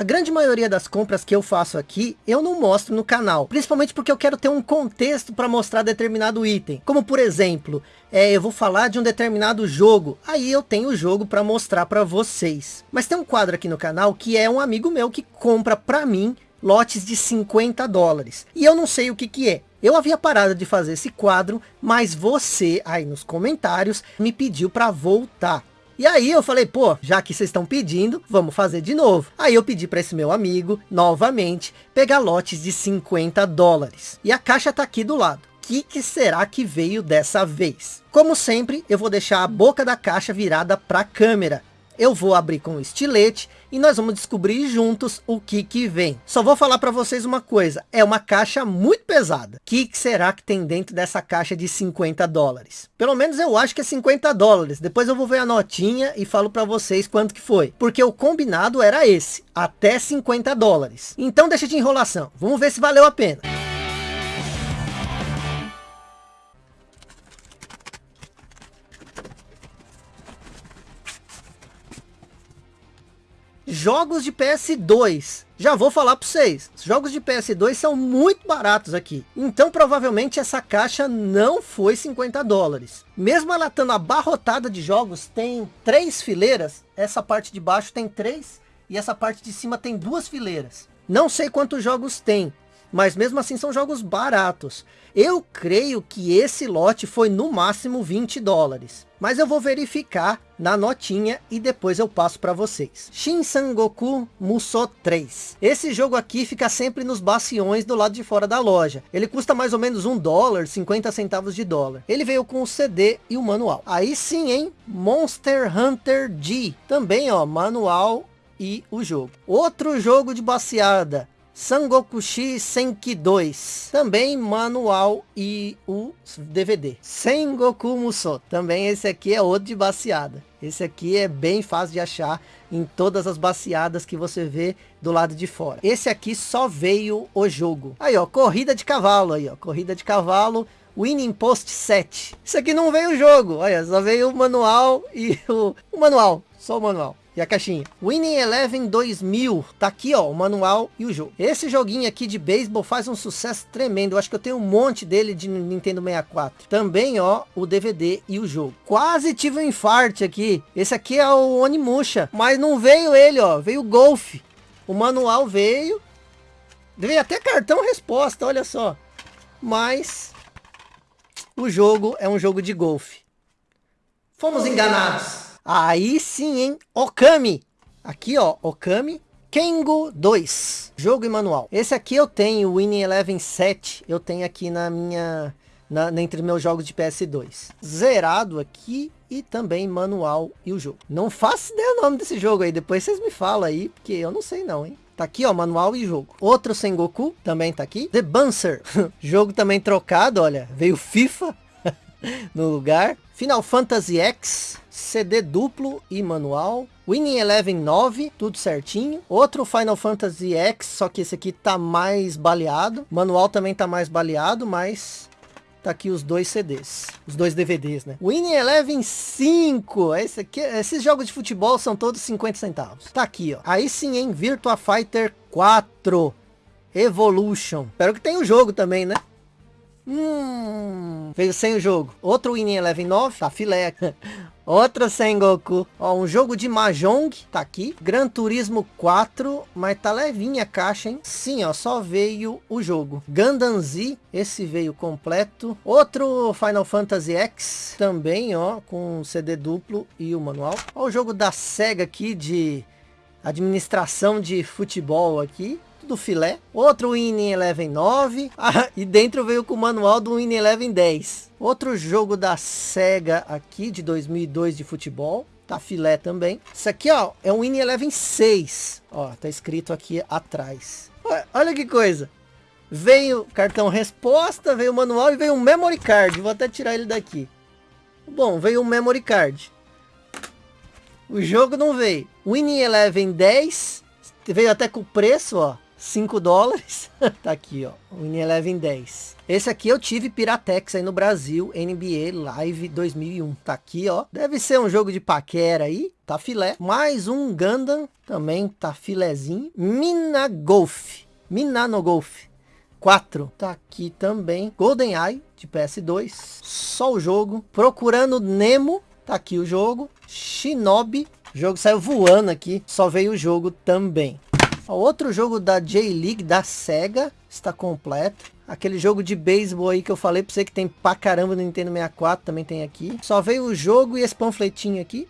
A grande maioria das compras que eu faço aqui, eu não mostro no canal. Principalmente porque eu quero ter um contexto para mostrar determinado item. Como por exemplo, é, eu vou falar de um determinado jogo. Aí eu tenho o jogo para mostrar para vocês. Mas tem um quadro aqui no canal que é um amigo meu que compra para mim lotes de 50 dólares. E eu não sei o que que é. Eu havia parado de fazer esse quadro, mas você aí nos comentários me pediu para voltar. E aí eu falei, pô, já que vocês estão pedindo, vamos fazer de novo. Aí eu pedi para esse meu amigo, novamente, pegar lotes de 50 dólares. E a caixa tá aqui do lado. O que, que será que veio dessa vez? Como sempre, eu vou deixar a boca da caixa virada para a câmera eu vou abrir com o estilete e nós vamos descobrir juntos o que que vem. Só vou falar para vocês uma coisa, é uma caixa muito pesada. O que, que será que tem dentro dessa caixa de 50 dólares? Pelo menos eu acho que é 50 dólares. Depois eu vou ver a notinha e falo para vocês quanto que foi. Porque o combinado era esse, até 50 dólares. Então deixa de enrolação, vamos ver se valeu a pena. Jogos de PS2. Já vou falar para vocês. Jogos de PS2 são muito baratos aqui. Então provavelmente essa caixa não foi 50 dólares. Mesmo ela estando abarrotada de jogos, tem três fileiras. Essa parte de baixo tem três. E essa parte de cima tem duas fileiras. Não sei quantos jogos tem. Mas mesmo assim são jogos baratos. Eu creio que esse lote foi no máximo 20 dólares. Mas eu vou verificar na notinha e depois eu passo para vocês. Shin Sangoku Musou 3. Esse jogo aqui fica sempre nos baciões do lado de fora da loja. Ele custa mais ou menos um dólar, 50 centavos de dólar. Ele veio com o CD e o manual. Aí sim, hein? Monster Hunter G. Também, ó, manual e o jogo. Outro jogo de baseada. Sangokushi Senki 2, também manual e o DVD. Sengoku Musou, também esse aqui é outro de baseada. Esse aqui é bem fácil de achar em todas as baseadas que você vê do lado de fora. Esse aqui só veio o jogo. Aí ó, corrida de cavalo aí ó, corrida de cavalo. Winning Post 7. Isso aqui não veio o jogo, olha, só veio o manual e o, o manual, só o manual. A caixinha. Winning Eleven 2000. Tá aqui, ó, o manual e o jogo. Esse joguinho aqui de beisebol faz um sucesso tremendo. Eu acho que eu tenho um monte dele de Nintendo 64. Também, ó, o DVD e o jogo. Quase tive um infarte aqui. Esse aqui é o Onimusha. Mas não veio ele, ó. Veio o Golf. O manual veio. Veio até cartão resposta, olha só. Mas o jogo é um jogo de golfe. Fomos enganados. Aí sim, hein? Okami. Aqui, ó, Okami. Kengo 2. Jogo e manual. Esse aqui eu tenho, o Winning Eleven 7. Eu tenho aqui na minha... Na, entre meus jogos de PS2. Zerado aqui e também manual e o jogo. Não faço ideia o nome desse jogo aí. Depois vocês me falam aí, porque eu não sei não, hein? Tá aqui, ó, manual e jogo. Outro Sengoku também tá aqui. The Buncer. jogo também trocado, olha. Veio FIFA no lugar. Final Fantasy X, CD duplo e manual. Winning Eleven 9, tudo certinho. Outro Final Fantasy X, só que esse aqui tá mais baleado. Manual também tá mais baleado, mas tá aqui os dois CDs. Os dois DVDs, né? Winning Eleven 5. Esse aqui, esses jogos de futebol são todos 50 centavos. Tá aqui, ó. Aí sim, hein? Virtua Fighter 4. Evolution. Espero que tenha o jogo também, né? Hum, veio sem o jogo. Outro Winning Eleven 9, tá filé. Outra Sengoku. Ó, um jogo de Mahjong, tá aqui. Gran Turismo 4, mas tá levinha a caixa, hein? Sim, ó, só veio o jogo. Gundam Z, esse veio completo. Outro Final Fantasy X, também, ó, com CD duplo e o manual. Ó, o jogo da SEGA aqui de administração de futebol aqui do filé. Outro Winning Eleven 9. Ah, e dentro veio com o manual do Winning Eleven 10. Outro jogo da SEGA aqui de 2002 de futebol. Tá filé também. Isso aqui, ó, é um Winning Eleven 6. Ó, tá escrito aqui atrás. Olha que coisa. Veio cartão resposta, veio o manual e veio um memory card. Vou até tirar ele daqui. Bom, veio um memory card. O jogo não veio. Winning Eleven 10. Veio até com o preço, ó. 5 dólares. tá aqui, ó. Win Eleven 10. Esse aqui eu tive Piratex aí no Brasil, NBA Live 2001. Tá aqui, ó. Deve ser um jogo de paquera aí. Tá filé. Mais um Gundam, também tá filézinho. Mina Golf. Minano Golf. 4. Tá aqui também. Golden Eye de PS2. Só o jogo. Procurando Nemo. Tá aqui o jogo. Shinobi. O jogo saiu voando aqui. Só veio o jogo também. Outro jogo da J-League da SEGA está completo. Aquele jogo de beisebol aí que eu falei pra você que tem pra caramba no Nintendo 64 também tem aqui. Só veio o jogo e esse panfletinho aqui.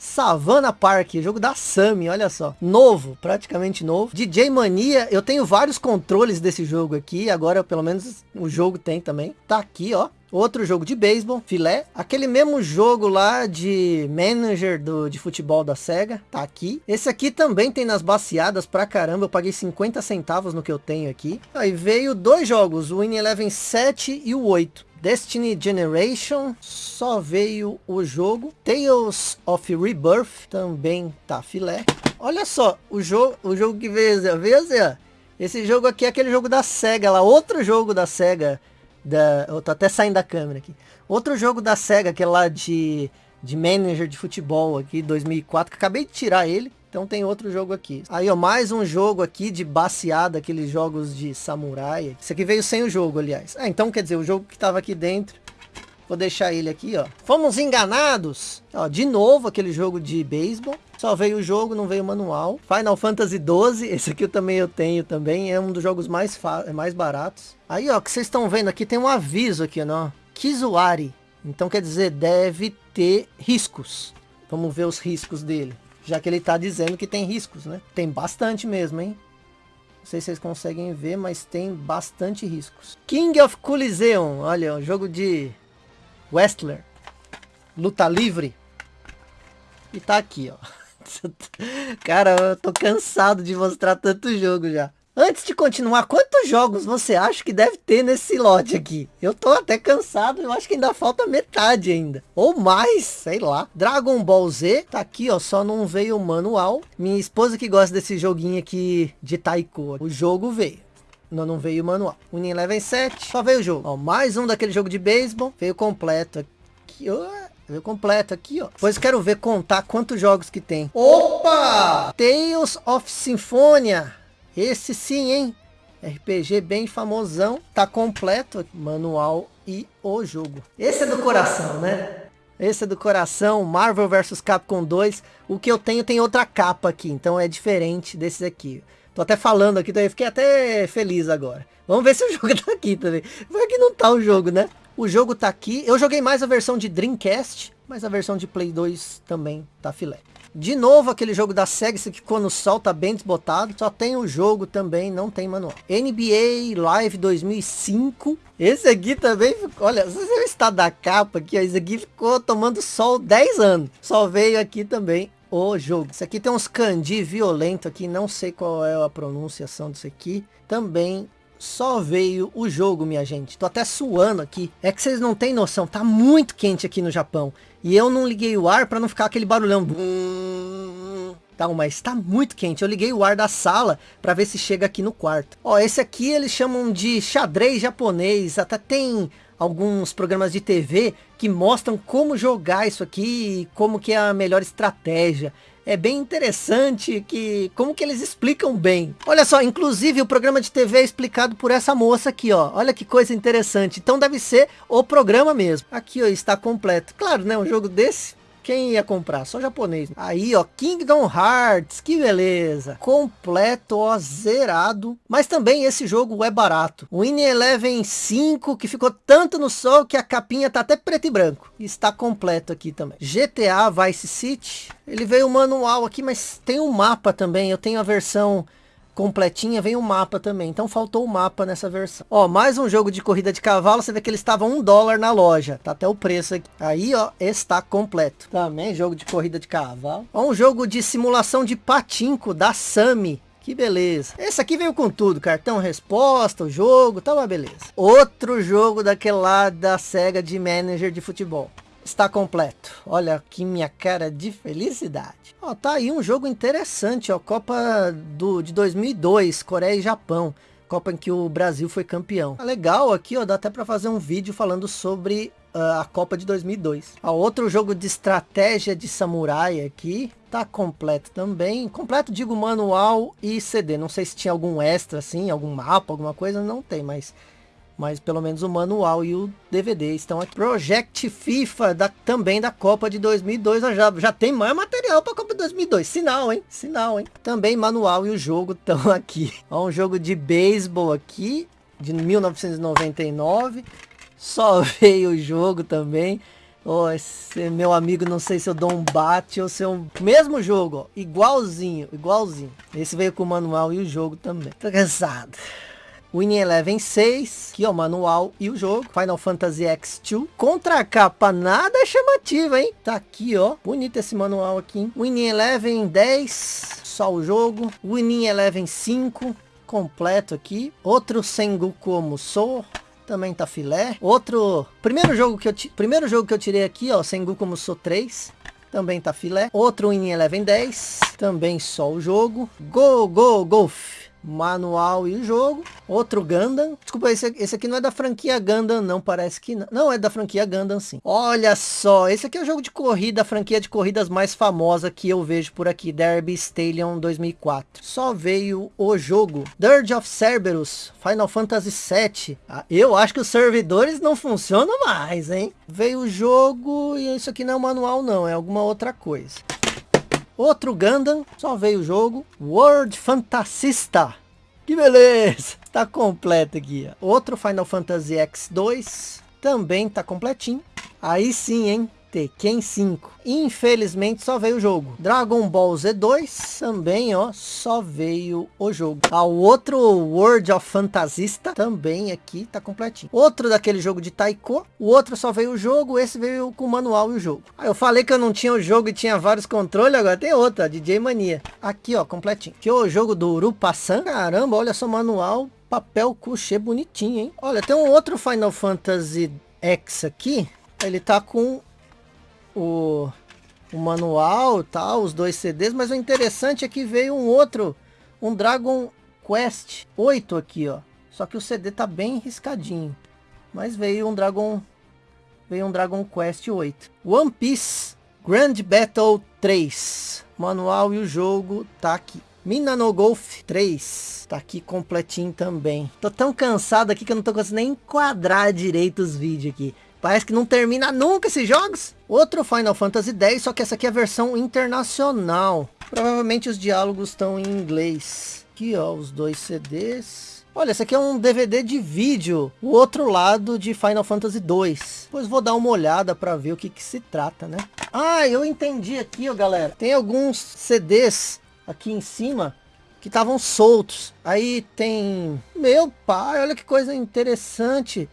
Savannah Park, jogo da Sammy, olha só. Novo, praticamente novo. DJ Mania, eu tenho vários controles desse jogo aqui. Agora pelo menos o jogo tem também. Tá aqui, ó. Outro jogo de beisebol, filé. Aquele mesmo jogo lá de manager do, de futebol da SEGA, tá aqui. Esse aqui também tem nas baseadas pra caramba. Eu paguei 50 centavos no que eu tenho aqui. Aí veio dois jogos, o Win Eleven 7 e o 8. Destiny Generation, só veio o jogo. Tales of Rebirth, também tá filé. Olha só, o jogo, o jogo que veio, veio. Esse jogo aqui é aquele jogo da SEGA lá, outro jogo da SEGA da, eu tô até saindo da câmera aqui. Outro jogo da SEGA, que é lá de, de manager de futebol aqui, 2004, que acabei de tirar ele. Então tem outro jogo aqui. Aí, ó, mais um jogo aqui de baseada, aqueles jogos de samurai. Esse aqui veio sem o jogo, aliás. Ah, então quer dizer, o jogo que tava aqui dentro. Vou deixar ele aqui, ó. Fomos enganados. Ó, de novo aquele jogo de beisebol. Só veio o jogo, não veio o manual. Final Fantasy 12, esse aqui eu também eu tenho também. É um dos jogos mais, mais baratos. Aí, ó, que vocês estão vendo aqui, tem um aviso aqui, ó. Kizuari. Então quer dizer, deve ter riscos. Vamos ver os riscos dele. Já que ele tá dizendo que tem riscos, né? Tem bastante mesmo, hein? Não sei se vocês conseguem ver, mas tem bastante riscos. King of Coliseum. Olha, um jogo de Wrestler. Luta livre. E tá aqui, ó. Cara, eu tô cansado de mostrar tanto jogo já. Antes de continuar, quantos jogos você acha que deve ter nesse lote aqui? Eu tô até cansado, eu acho que ainda falta metade ainda. Ou mais, sei lá. Dragon Ball Z, tá aqui, ó, só não veio o manual. Minha esposa que gosta desse joguinho aqui de Taiko, o jogo veio. Não, não veio o manual. Winning Eleven 7, só veio o jogo. Ó, mais um daquele jogo de beisebol, veio completo aqui. ó. Veio completo aqui, ó. Depois quero ver contar quantos jogos que tem. Opa! Tales of Symphonia. Esse sim, hein? RPG bem famosão. Tá completo. Manual e o jogo. Esse é do coração, né? Esse é do coração. Marvel vs Capcom 2. O que eu tenho tem outra capa aqui. Então é diferente desse aqui. Tô até falando aqui, então eu fiquei até feliz agora. Vamos ver se o jogo tá aqui também. Vai que não tá o jogo, né? O jogo tá aqui. Eu joguei mais a versão de Dreamcast, mas a versão de Play 2 também tá filé. De novo aquele jogo da SEGA, que quando sol tá bem desbotado. Só tem o jogo também, não tem manual. NBA Live 2005. Esse aqui também, olha, se você está da capa aqui, ó, esse aqui ficou tomando sol 10 anos. Só veio aqui também o jogo. Esse aqui tem uns kanji violento aqui, não sei qual é a pronunciação disso aqui. Também só veio o jogo, minha gente. Tô até suando aqui. É que vocês não têm noção, tá muito quente aqui no Japão. E eu não liguei o ar para não ficar aquele barulhão. Tá, mas tá muito quente. Eu liguei o ar da sala para ver se chega aqui no quarto. Ó, esse aqui eles chamam de xadrez japonês. Até tem alguns programas de TV que mostram como jogar isso aqui, como que é a melhor estratégia é bem interessante que como que eles explicam bem. Olha só, inclusive o programa de TV é explicado por essa moça aqui, ó. Olha que coisa interessante. Então deve ser o programa mesmo. Aqui, ó, está completo. Claro, né, um jogo desse quem ia comprar? Só japonês. Aí, ó, Kingdom Hearts, que beleza. Completo, ó, zerado. Mas também esse jogo é barato. O Winning Eleven 5, que ficou tanto no sol que a capinha tá até preto e branco. Está completo aqui também. GTA Vice City. Ele veio o manual aqui, mas tem um mapa também. Eu tenho a versão completinha, vem o mapa também. Então faltou o mapa nessa versão. Ó, mais um jogo de corrida de cavalo. Você vê que ele estava um dólar na loja. Tá até o preço aqui. Aí, ó, está completo. Também jogo de corrida de cavalo. Ó, um jogo de simulação de patinco da Sami. Que beleza. Esse aqui veio com tudo. Cartão resposta, o jogo, tá uma beleza. Outro jogo daquele lá da SEGA de manager de futebol. Está completo. Olha aqui minha cara de felicidade. Ó, tá aí um jogo interessante, ó, Copa do, de 2002, Coreia e Japão. Copa em que o Brasil foi campeão. Tá legal aqui, ó, dá até para fazer um vídeo falando sobre uh, a Copa de 2002. Ó, outro jogo de estratégia de samurai aqui, tá completo também. Completo, digo, manual e CD. Não sei se tinha algum extra, assim, algum mapa, alguma coisa, não tem, mas mas pelo menos o manual e o DVD estão aqui. Project FIFA da, também da Copa de 2002, já, já tem mais material para a Copa de 2002, sinal, hein? Sinal, hein? Também manual e o jogo estão aqui. Ó, um jogo de beisebol aqui, de 1999, só veio o jogo também. Oh, esse meu amigo, não sei se eu dou um bate ou se eu... Mesmo jogo, ó, igualzinho, igualzinho. Esse veio com o manual e o jogo também. Tô cansado. Winning Eleven 6, que é o manual e o jogo. Final Fantasy X2. Contra a capa nada chamativa, hein? Tá aqui, ó. Bonito esse manual aqui. Winning Eleven 10, só o jogo. Winning Eleven 5, completo aqui. Outro Sengoku Musou também tá filé. Outro, primeiro jogo que eu primeiro jogo que eu tirei aqui, ó, Sengoku Musou 3, também tá filé. Outro Winning Eleven 10, também só o jogo. Go Go Golf manual e jogo. Outro Gundam. Desculpa, esse, esse aqui não é da franquia Gundam, não. Parece que não. Não, é da franquia Gundam, sim. Olha só, esse aqui é o jogo de corrida, a franquia de corridas mais famosa que eu vejo por aqui. Derby Stallion 2004. Só veio o jogo. Dirge of Cerberus, Final Fantasy VII. Ah, eu acho que os servidores não funcionam mais, hein? Veio o jogo e isso aqui não é manual, não. É alguma outra coisa. Outro Gundam, só veio o jogo. World Fantasista. Que beleza! Tá completo aqui. Outro Final Fantasy X2. Também tá completinho. Aí sim, hein? Tekken 5. Infelizmente só veio o jogo. Dragon Ball Z2 também, ó, só veio o jogo. Ah, o outro World of Fantasista também aqui tá completinho. Outro daquele jogo de Taiko. O outro só veio o jogo, esse veio com o manual e o jogo. Ah, eu falei que eu não tinha o jogo e tinha vários controles, agora tem outro, ó, DJ Mania. Aqui, ó, completinho. Aqui o jogo do Urupa-san. Caramba, olha só o manual. Papel couché bonitinho, hein? Olha, tem um outro Final Fantasy X aqui. Ele tá com o, o manual, tal, os dois CDs, mas o interessante é que veio um outro, um Dragon Quest 8 aqui, ó. Só que o CD tá bem riscadinho. Mas veio um Dragon veio um Dragon Quest 8. One Piece Grand Battle 3. Manual e o jogo tá aqui. Mina no Golf 3. Tá aqui completinho também. Tô tão cansado aqui que eu não tô conseguindo nem enquadrar direito os vídeos aqui. Parece que não termina nunca esses jogos. Outro Final Fantasy X, só que essa aqui é a versão internacional. Provavelmente os diálogos estão em inglês. Aqui, ó, os dois CDs. Olha, esse aqui é um DVD de vídeo. O outro lado de Final Fantasy 2. Pois vou dar uma olhada para ver o que, que se trata, né? Ah, eu entendi aqui, ó, galera. Tem alguns CDs aqui em cima que estavam soltos. Aí tem... Meu pai, olha que coisa interessante.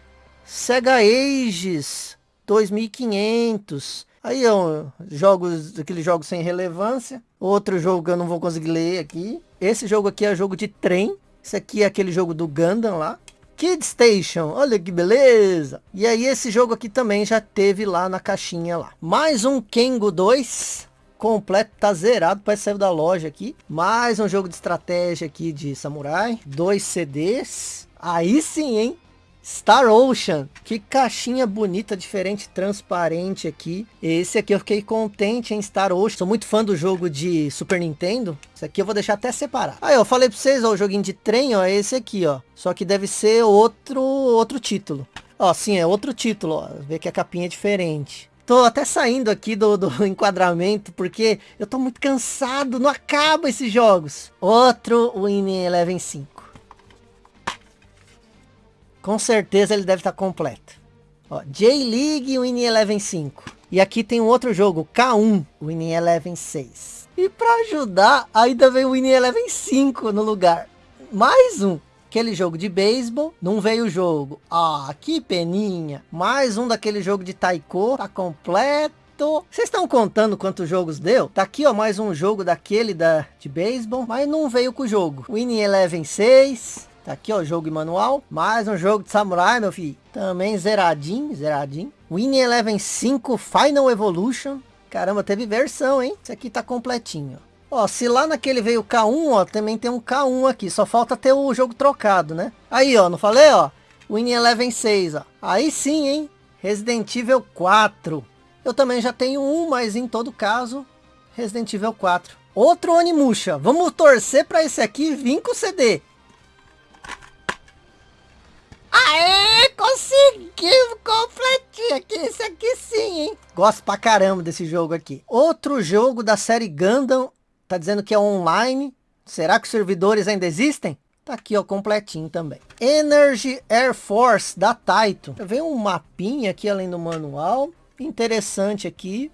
Sega Ages 2500. Aí, ó, jogos, aqueles jogos sem relevância. Outro jogo que eu não vou conseguir ler aqui. Esse jogo aqui é jogo de trem. Esse aqui é aquele jogo do Gundam lá. Kid Station, olha que beleza. E aí esse jogo aqui também já teve lá na caixinha lá. Mais um Kengo 2 completo, tá zerado, parece sair da loja aqui. Mais um jogo de estratégia aqui de samurai. Dois CDs. Aí sim, hein? Star Ocean, que caixinha bonita, diferente, transparente aqui. Esse aqui eu fiquei contente em Star Ocean. Sou muito fã do jogo de Super Nintendo. Esse aqui eu vou deixar até separar. Aí, eu falei pra vocês, ó, o joguinho de trem, ó, é esse aqui, ó. Só que deve ser outro, outro título. Ó, sim, é outro título, ó. Vê que a capinha é diferente. Tô até saindo aqui do, do enquadramento, porque eu tô muito cansado, não acaba esses jogos. Outro Winning Eleven 5. Com certeza ele deve estar completo. J-League Winning Eleven 5. E aqui tem um outro jogo, K1 Winning Eleven 6. E para ajudar, ainda veio o Winning Eleven 5 no lugar. Mais um. Aquele jogo de beisebol, não veio o jogo. Ah, que peninha. Mais um daquele jogo de taiko, tá completo. Vocês estão contando quantos jogos deu? Tá aqui, ó, mais um jogo daquele da, de beisebol, mas não veio com o jogo. Winning Eleven 6, Tá aqui, ó, jogo manual. Mais um jogo de samurai, meu filho. Também zeradinho, zeradinho. Winning Eleven 5 Final Evolution. Caramba, teve versão, hein? Esse aqui tá completinho. Ó, se lá naquele veio K1, ó, também tem um K1 aqui. Só falta ter o jogo trocado, né? Aí, ó, não falei, ó? Winning Eleven 6, ó. Aí sim, hein? Resident Evil 4. Eu também já tenho um, mas em todo caso, Resident Evil 4. Outro Onimusha. Vamos torcer para esse aqui vir com CD. Aê, conseguimos completinho aqui, esse aqui sim, hein? Gosto pra caramba desse jogo aqui. Outro jogo da série Gundam, tá dizendo que é online. Será que os servidores ainda existem? Tá aqui, ó, completinho também. Energy Air Force, da Taito. Vem um mapinha aqui, além do manual. Interessante aqui.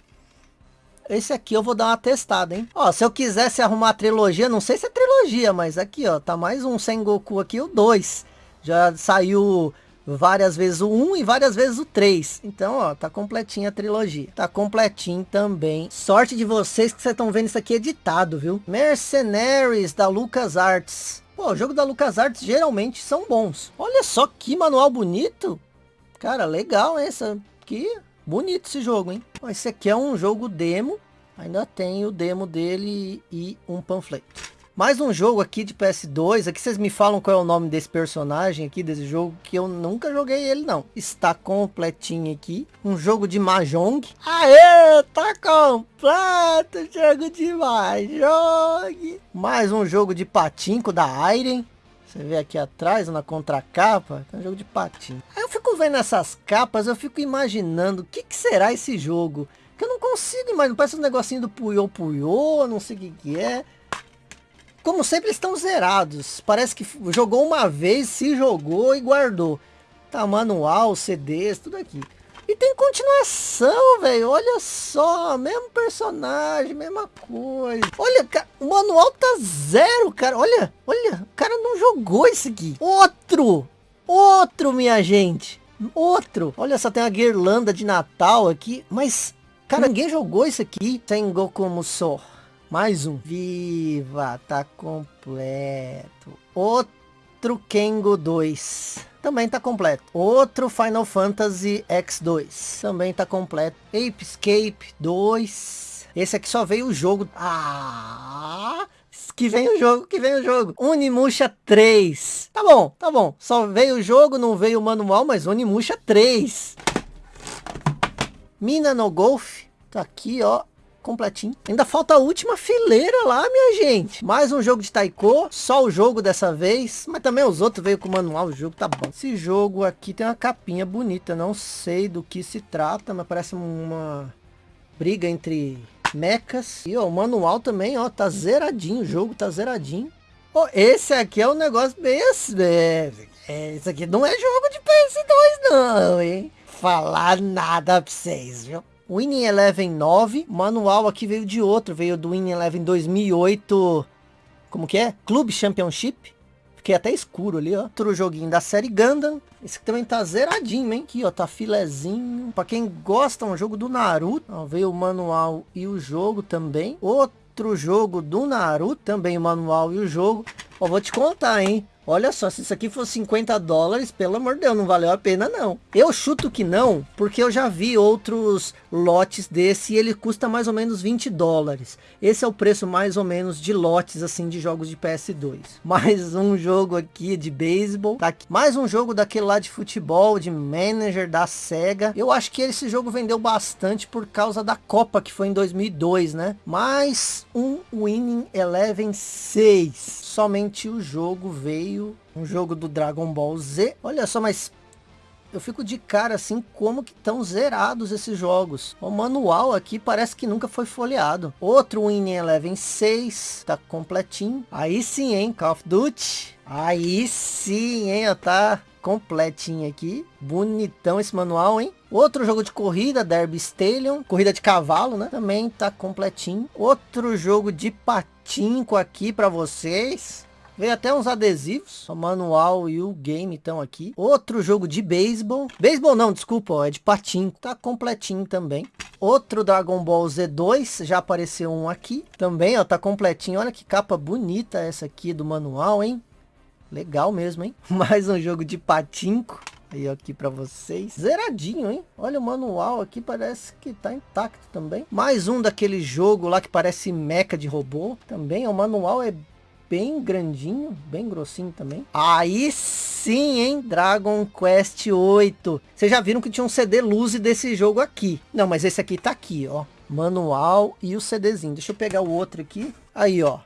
Esse aqui eu vou dar uma testada, hein? Ó, se eu quisesse arrumar a trilogia, não sei se é trilogia, mas aqui, ó, tá mais um Sengoku aqui, o 2. Já saiu várias vezes o 1 e várias vezes o 3. Então, ó, tá completinha a trilogia. Tá completinho também. Sorte de vocês que vocês estão vendo isso aqui editado, viu? Mercenaries da LucasArts. Pô, o jogo da LucasArts geralmente são bons. Olha só que manual bonito. Cara, legal essa aqui. Bonito esse jogo, hein? Esse aqui é um jogo demo. Ainda tem o demo dele e um panfleto. Mais um jogo aqui de PS2. Aqui vocês me falam qual é o nome desse personagem aqui, desse jogo, que eu nunca joguei ele não. Está completinho aqui. Um jogo de Mahjong. Aê, tá completo jogo de Mahjong. Mais um jogo de patinco da Iron. Você vê aqui atrás, na contracapa, é um jogo de patinho. Aí eu fico vendo essas capas, eu fico imaginando o que, que será esse jogo. Que eu não consigo imaginar, parece um negocinho do Puyo Puyo, não sei o que, que é. Como sempre, estão zerados. Parece que jogou uma vez, se jogou e guardou. Tá, manual, CDs, tudo aqui. E tem continuação, velho. Olha só, mesmo personagem, mesma coisa. Olha, o manual tá zero, cara. Olha, olha, o cara não jogou esse aqui. Outro, outro, minha gente. Outro. Olha só, tem uma guirlanda de Natal aqui. Mas, cara, ninguém jogou isso aqui. Sengoku Musou. Mais um. Viva, tá completo. Outro Kengo 2. Também tá completo. Outro Final Fantasy X2. Também tá completo. Ape Escape 2. Esse aqui só veio o jogo. Ah! Que vem o jogo, que vem o jogo. Unimusha 3. Tá bom, tá bom. Só veio o jogo, não veio o manual, mas Unimusha 3. Mina no Golf. Tá aqui, ó completinho. Ainda falta a última fileira lá, minha gente. Mais um jogo de Taiko, só o jogo dessa vez. Mas também os outros veio com o manual, o jogo tá bom. Esse jogo aqui tem uma capinha bonita, não sei do que se trata, mas parece uma briga entre mechas. E ó, o manual também, ó, tá zeradinho, o jogo tá zeradinho. Oh, esse aqui é um negócio bem... É, é, esse aqui não é jogo de PS2 não, hein? Falar nada pra vocês, viu? Winning Eleven 9, manual aqui veio de outro, veio do Winning Eleven 2008, como que é? Club Championship. Fiquei até escuro ali, ó. Outro joguinho da série Gundam. Esse aqui também tá zeradinho, hein? Aqui, ó, tá filezinho. Pra quem gosta, um jogo do Naruto. Ó, veio o manual e o jogo também. Outro jogo do Naruto, também o manual e o jogo. Ó, vou te contar, hein? Olha só, se isso aqui for 50 dólares, pelo amor de Deus, não valeu a pena não. Eu chuto que não, porque eu já vi outros lotes desse e ele custa mais ou menos 20 dólares. Esse é o preço mais ou menos de lotes assim de jogos de PS2. Mais um jogo aqui de beisebol. Tá mais um jogo daquele lá de futebol, de manager da SEGA. Eu acho que esse jogo vendeu bastante por causa da Copa que foi em 2002, né? Mais um Winning Eleven 6 somente o jogo veio, um jogo do Dragon Ball Z. Olha só, mas eu fico de cara assim, como que estão zerados esses jogos. O manual aqui parece que nunca foi folheado. Outro Winning Eleven 6, tá completinho. Aí sim, hein, Call of Duty. Aí sim, hein, tá completinho aqui. Bonitão esse manual, hein? Outro jogo de corrida, Derby Stallion. Corrida de cavalo, né? Também tá completinho. Outro jogo de patinco aqui para vocês. Veio até uns adesivos, o manual e o game estão aqui. Outro jogo de beisebol. Beisebol não, desculpa, ó, é de patinco. Tá completinho também. Outro Dragon Ball Z2, já apareceu um aqui. Também, ó, tá completinho. Olha que capa bonita essa aqui do manual, hein? Legal mesmo, hein? Mais um jogo de patinco. Aí aqui para vocês. Zeradinho, hein? Olha o manual aqui, parece que tá intacto também. Mais um daquele jogo lá que parece meca de robô. Também, o manual é bem grandinho, bem grossinho também. Aí sim, hein? Dragon Quest 8. Vocês já viram que tinha um CD Luzi desse jogo aqui. Não, mas esse aqui tá aqui, ó. Manual e o CDzinho. Deixa eu pegar o outro aqui. Aí, ó.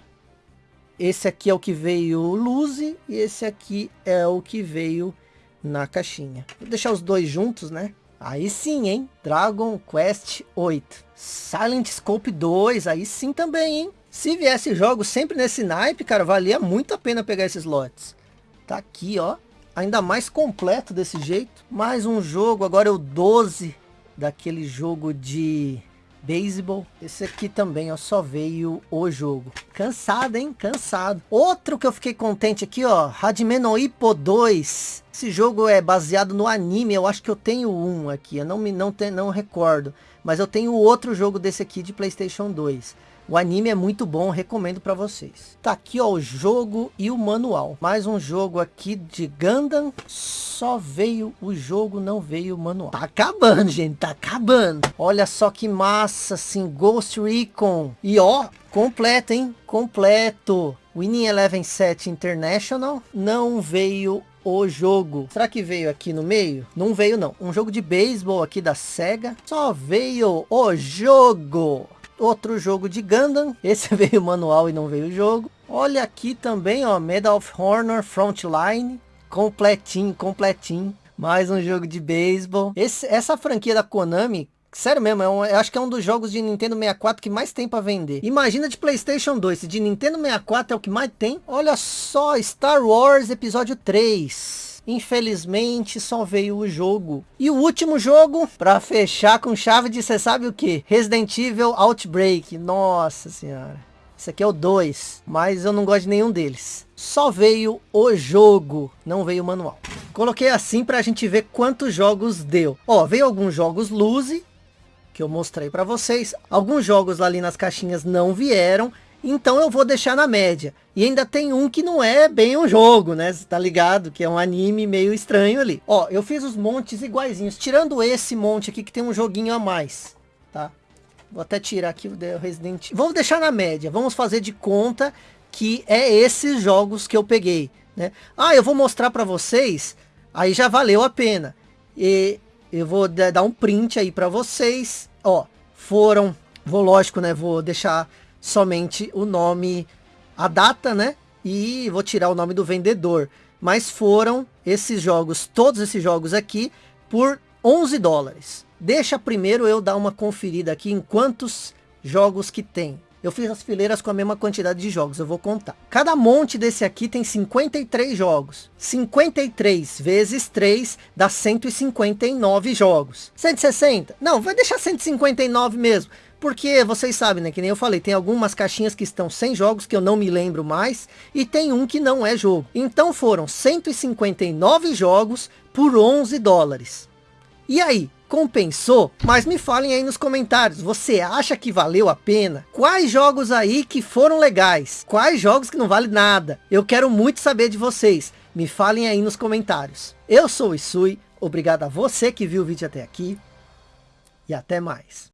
Esse aqui é o que veio Luzi e esse aqui é o que veio na caixinha. Vou deixar os dois juntos, né? Aí sim, hein? Dragon Quest 8. Silent Scope 2, aí sim também, hein? Se viesse jogos sempre nesse naipe, cara, valia muito a pena pegar esses lotes. Tá aqui, ó. Ainda mais completo desse jeito. Mais um jogo, agora é o 12 daquele jogo de beisebol. Esse aqui também, ó, só veio o jogo. Cansado, hein? Cansado. Outro que eu fiquei contente aqui, ó, Hajime no Ippo 2. Esse jogo é baseado no anime, eu acho que eu tenho um aqui, eu não me não, te, não recordo. Mas eu tenho outro jogo desse aqui de Playstation 2. O anime é muito bom, recomendo para vocês. Tá aqui ó, o jogo e o manual. Mais um jogo aqui de Gundam. Só veio o jogo, não veio o manual. Tá acabando, gente, tá acabando. Olha só que massa, assim, Ghost Recon. E ó, completo, hein? Completo. Winning Eleven 7 International. Não veio o jogo. Será que veio aqui no meio? Não veio não. Um jogo de beisebol aqui da SEGA. Só veio o jogo outro jogo de Gundam. Esse veio manual e não veio o jogo. Olha aqui também, ó, Medal of Honor Frontline. Completinho, completinho. Mais um jogo de beisebol. Essa franquia da Konami, Sério mesmo, é um, eu acho que é um dos jogos de Nintendo 64 que mais tem para vender. Imagina de Playstation 2, se de Nintendo 64 é o que mais tem. Olha só, Star Wars Episódio 3. Infelizmente só veio o jogo. E o último jogo, para fechar com chave de você sabe o que? Resident Evil Outbreak. Nossa senhora. Esse aqui é o 2, mas eu não gosto de nenhum deles. Só veio o jogo, não veio o manual. Coloquei assim para a gente ver quantos jogos deu. Ó, veio alguns jogos Luzi, que eu mostrei para vocês. Alguns jogos ali nas caixinhas não vieram. Então eu vou deixar na média. E ainda tem um que não é bem um jogo, né? Você tá ligado? Que é um anime meio estranho ali. Ó, eu fiz os montes iguaizinhos. Tirando esse monte aqui que tem um joguinho a mais. Tá? Vou até tirar aqui o Resident Vamos deixar na média. Vamos fazer de conta que é esses jogos que eu peguei. Né? Ah, eu vou mostrar para vocês. Aí já valeu a pena. E eu vou dar um print aí para vocês. Ó, foram... Vou, lógico, né? Vou deixar somente o nome, a data, né? E vou tirar o nome do vendedor. Mas foram esses jogos, todos esses jogos aqui, por 11 dólares. Deixa primeiro eu dar uma conferida aqui em quantos jogos que tem. Eu fiz as fileiras com a mesma quantidade de jogos, eu vou contar. Cada monte desse aqui tem 53 jogos. 53 vezes 3 dá 159 jogos. 160? Não, vai deixar 159 mesmo. Porque vocês sabem, né? Que nem eu falei, tem algumas caixinhas que estão sem jogos que eu não me lembro mais. E tem um que não é jogo. Então foram 159 jogos por 11 dólares. E aí, compensou? Mas me falem aí nos comentários, você acha que valeu a pena? Quais jogos aí que foram legais? Quais jogos que não vale nada? Eu quero muito saber de vocês. Me falem aí nos comentários. Eu sou o Isui, obrigado a você que viu o vídeo até aqui. E até mais.